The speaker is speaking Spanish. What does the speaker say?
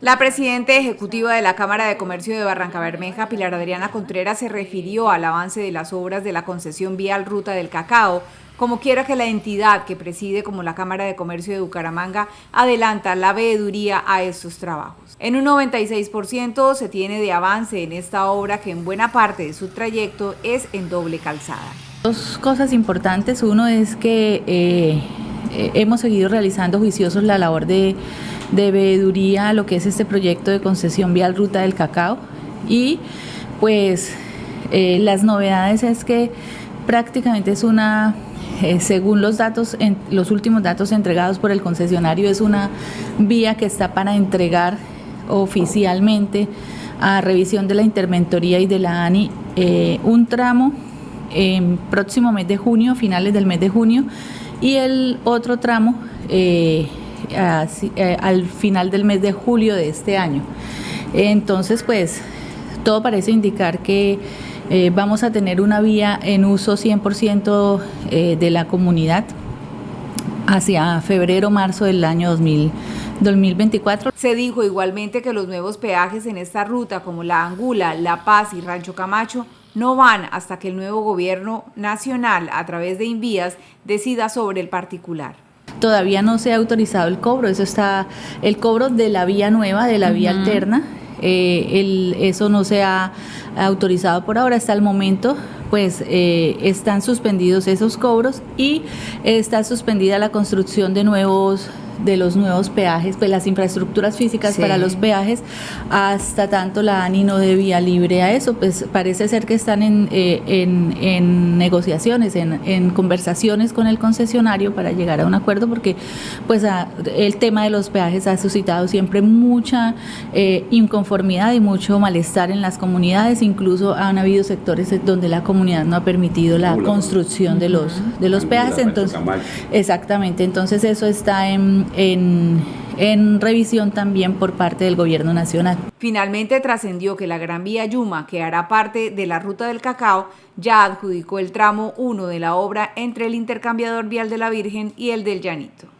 La presidenta ejecutiva de la Cámara de Comercio de Barranca Bermeja, Pilar Adriana Contreras, se refirió al avance de las obras de la concesión vial Ruta del Cacao, como quiera que la entidad que preside como la Cámara de Comercio de Bucaramanga adelanta la veeduría a estos trabajos. En un 96% se tiene de avance en esta obra que en buena parte de su trayecto es en doble calzada. Dos cosas importantes, uno es que eh, eh, hemos seguido realizando juiciosos la labor de, de veeduría, lo que es este proyecto de concesión vial Ruta del Cacao. Y pues eh, las novedades es que prácticamente es una eh, según los datos, los últimos datos entregados por el concesionario, es una vía que está para entregar oficialmente a revisión de la interventoría y de la ANI eh, un tramo en próximo mes de junio, finales del mes de junio, y el otro tramo eh, al final del mes de julio de este año. Entonces, pues, todo parece indicar que eh, vamos a tener una vía en uso 100% eh, de la comunidad hacia febrero, marzo del año 2024. Se dijo igualmente que los nuevos peajes en esta ruta, como La Angula, La Paz y Rancho Camacho, no van hasta que el nuevo gobierno nacional, a través de Invías, decida sobre el particular. Todavía no se ha autorizado el cobro, eso está el cobro de la vía nueva, de la vía alterna, eh, el, eso no se ha autorizado por ahora, hasta el momento pues eh, están suspendidos esos cobros y está suspendida la construcción de nuevos de los nuevos peajes, pues las infraestructuras físicas para los peajes, hasta tanto la ANI no debía libre a eso, pues parece ser que están en, eh, en, negociaciones, en, conversaciones con el concesionario para llegar a un acuerdo, porque pues el tema de los peajes ha suscitado siempre mucha eh, inconformidad y mucho malestar en las comunidades, incluso han habido sectores donde la comunidad no ha permitido la construcción de los, de los peajes, entonces, exactamente, entonces eso está en en, revisión también por parte del gobierno nacional. Finalmente trascendió que la Gran Vía Yuma, que hará parte de la Ruta del Cacao, ya adjudicó el tramo 1 de la obra entre el intercambiador vial de la Virgen y el del Llanito.